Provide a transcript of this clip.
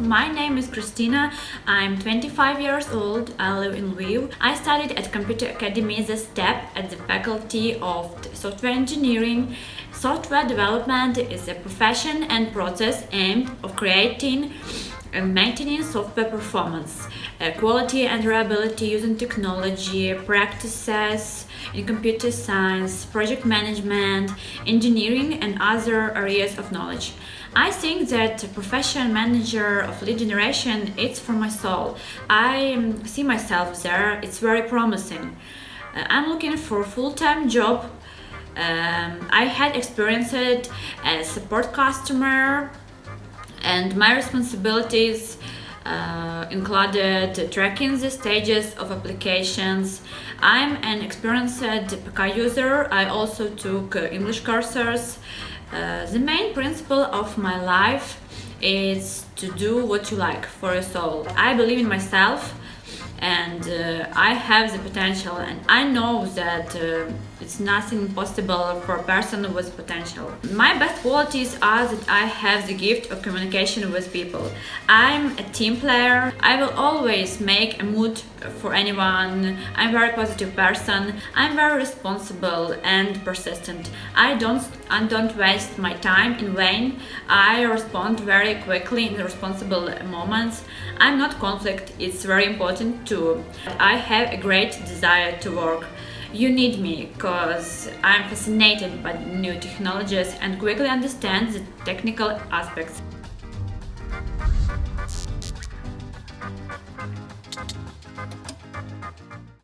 My name is Christina. I'm 25 years old. I live in Lviv. I studied at Computer Academy a step at the Faculty of Software Engineering. Software development is a profession and process aimed of creating and maintaining software performance, uh, quality and reliability using technology, practices in computer science, project management, engineering and other areas of knowledge. I think that professional manager of lead generation it's for my soul. I um, see myself there, it's very promising. Uh, I'm looking for a full-time job. Um, I had experienced as support customer and my responsibilities uh, included tracking the stages of applications. I'm an experienced PK user. I also took uh, English courses. Uh, the main principle of my life is to do what you like for your soul. I believe in myself and uh, I have the potential and I know that uh, it's nothing impossible for a person with potential. My best qualities are that I have the gift of communication with people. I'm a team player. I will always make a mood for anyone. I'm a very positive person. I'm very responsible and persistent. I don't I don't waste my time in vain. I respond very quickly in responsible moments. I'm not conflict. It's very important too. I have a great desire to work you need me because I'm fascinated by new technologies and quickly understand the technical aspects.